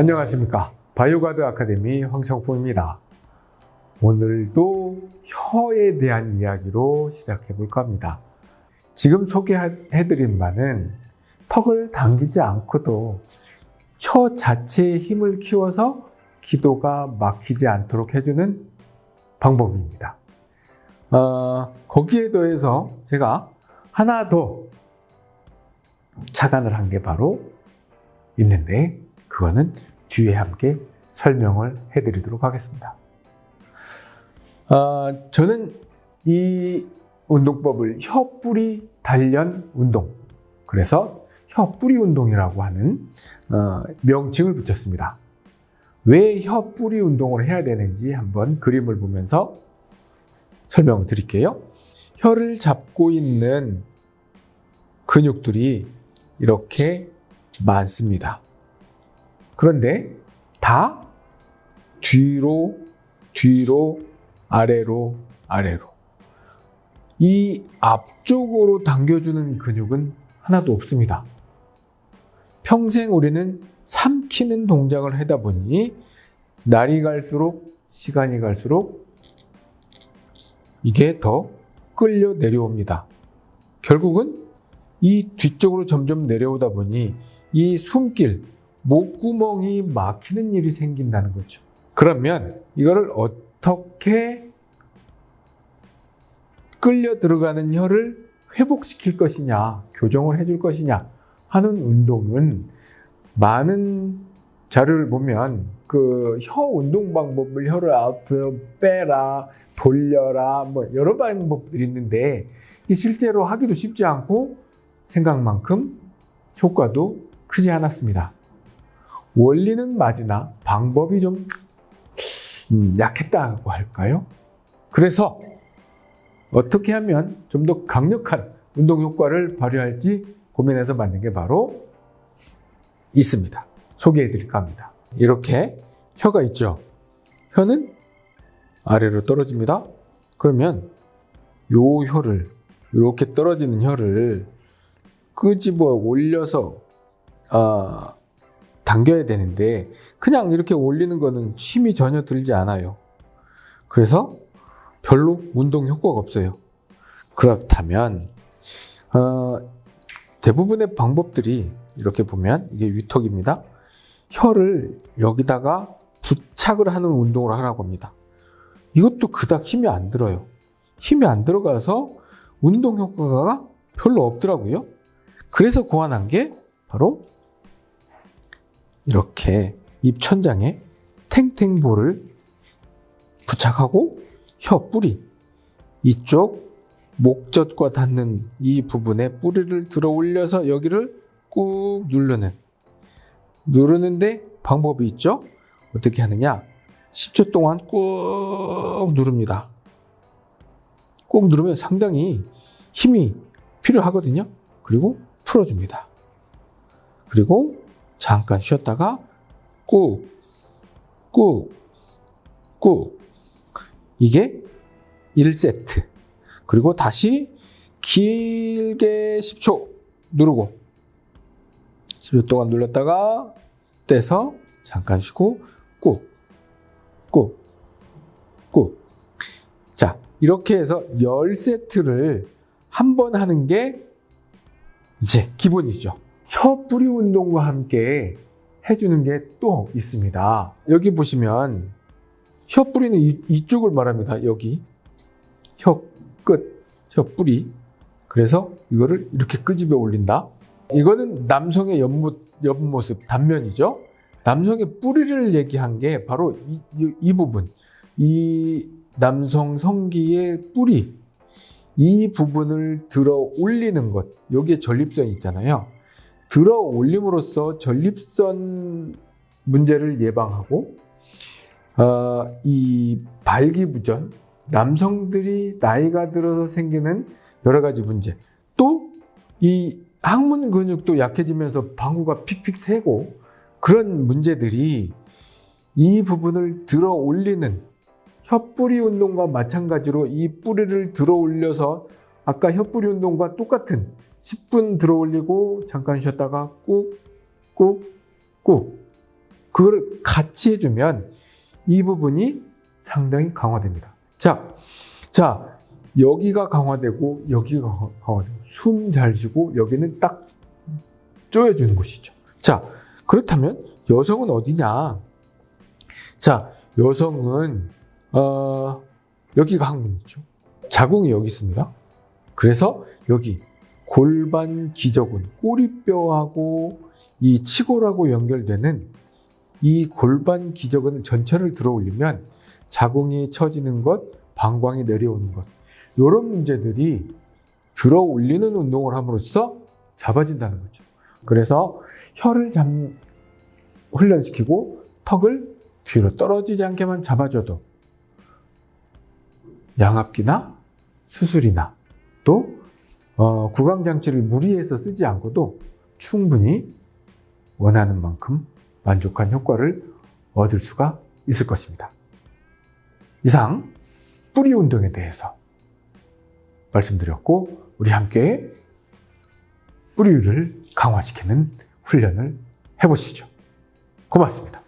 안녕하십니까. 바이오가드 아카데미 황성풍입니다. 오늘도 혀에 대한 이야기로 시작해 볼까 합니다. 지금 소개해 드린 바는 턱을 당기지 않고도 혀 자체의 힘을 키워서 기도가 막히지 않도록 해주는 방법입니다. 어, 거기에 더해서 제가 하나 더 착안을 한 게 바로 있는데 그거는 뒤에 함께 설명을 해드리도록 하겠습니다. 어, 저는 이 운동법을 혀뿌리 단련 운동 그래서 혀뿌리 운동이라고 하는 어, 명칭을 붙였습니다. 왜 혀뿌리 운동을 해야 되는지 한번 그림을 보면서 설명을 드릴게요. 혀를 잡고 있는 근육들이 이렇게 많습니다. 그런데 다 뒤로, 뒤로, 아래로, 아래로. 이 앞쪽으로 당겨주는 근육은 하나도 없습니다. 평생 우리는 삼키는 동작을 하다 보니 날이 갈수록 시간이 갈수록 이게 더 끌려 내려옵니다. 결국은 이 뒤쪽으로 점점 내려오다 보니 이 숨길, 목구멍이 막히는 일이 생긴다는 거죠. 그러면 이거를 어떻게 끌려 들어가는 혀를 회복시킬 것이냐, 교정을 해줄 것이냐 하는 운동은 많은 자료를 보면 그 혀 운동 방법을 혀를 앞으로 빼라, 돌려라, 뭐 여러 방법들이 있는데 실제로 하기도 쉽지 않고 생각만큼 효과도 크지 않았습니다. 원리는 맞으나 방법이 좀 음, 약했다고 할까요? 그래서 어떻게 하면 좀 더 강력한 운동 효과를 발휘할지 고민해서 만든 게 바로 있습니다. 소개해 드릴까 합니다. 이렇게 혀가 있죠. 혀는 아래로 떨어집니다. 그러면 요 혀를 이렇게 떨어지는 혀를 끄집어 올려서 아, 당겨야 되는데 그냥 이렇게 올리는 거는 힘이 전혀 들지 않아요. 그래서 별로 운동 효과가 없어요. 그렇다면 어, 대부분의 방법들이 이렇게 보면 이게 위턱입니다. 혀를 여기다가 부착을 하는 운동을 하라고 합니다. 이것도 그닥 힘이 안 들어요. 힘이 안 들어가서 운동 효과가 별로 없더라고요. 그래서 고안한 게 바로 이렇게 입천장에 탱탱볼을 부착하고 혀 뿌리 이쪽 목젖과 닿는 이 부분에 뿌리를 들어 올려서 여기를 꾹 누르는 누르는데 방법이 있죠? 어떻게 하느냐? 10초 동안 꾹 누릅니다. 꾹 누르면 상당히 힘이 필요하거든요. 그리고 풀어줍니다. 그리고 잠깐 쉬었다가 꾹, 꾹, 꾹. 이게 1세트. 그리고 다시 길게 10초 누르고 10초 동안 눌렀다가 떼서 잠깐 쉬고 꾹, 꾹, 꾹. 자, 이렇게 해서 10세트를 한 번 하는 게 이제 기본이죠. 혀 뿌리 운동과 함께 해주는 게 또 있습니다. 여기 보시면 혀 뿌리는 이, 쪽을 말합니다. 여기 혀 끝, 혀 뿌리. 그래서 이거를 이렇게 끄집어 올린다. 이거는 남성의 옆모, 옆모습, 단면이죠. 남성의 뿌리를 얘기한 게 바로 이, 이, 이 부분. 이 남성 성기의 뿌리. 이 부분을 들어 올리는 것. 여기에 전립선이 있잖아요. 들어 올림으로써 전립선 문제를 예방하고 어, 이 발기부전, 남성들이 나이가 들어서 생기는 여러 가지 문제, 또 이 항문 근육도 약해지면서 방구가 픽픽 새고 그런 문제들이 이 부분을 들어 올리는 혀뿌리 운동과 마찬가지로 이 뿌리를 들어 올려서 아까 혀뿌리 운동과 똑같은 10분 들어 올리고 잠깐 쉬었다가 꾹, 꾹, 꾹 그걸 같이 해주면 이 부분이 상당히 강화됩니다. 자, 자, 여기가 강화되고 여기가 강화되고 숨 잘 쉬고 여기는 딱 조여주는 곳이죠. 자, 그렇다면 여성은 어디냐? 자, 여성은 어, 여기가 항문이죠. 자궁이 여기 있습니다. 그래서 여기 골반 기저근, 꼬리뼈하고 이 치골하고 연결되는 이 골반 기저근 전체를 들어 올리면 자궁이 처지는 것, 방광이 내려오는 것, 이런 문제들이 들어 올리는 운동을 함으로써 잡아진다는 거죠. 그래서 혀를 잡, 훈련시키고 턱을 뒤로 떨어지지 않게만 잡아줘도 양압기나 수술이나 또 어, 구강장치를 무리해서 쓰지 않고도 충분히 원하는 만큼 만족한 효과를 얻을 수가 있을 것입니다. 이상 뿌리 운동에 대해서 말씀드렸고 우리 함께 뿌리를 강화시키는 훈련을 해보시죠. 고맙습니다.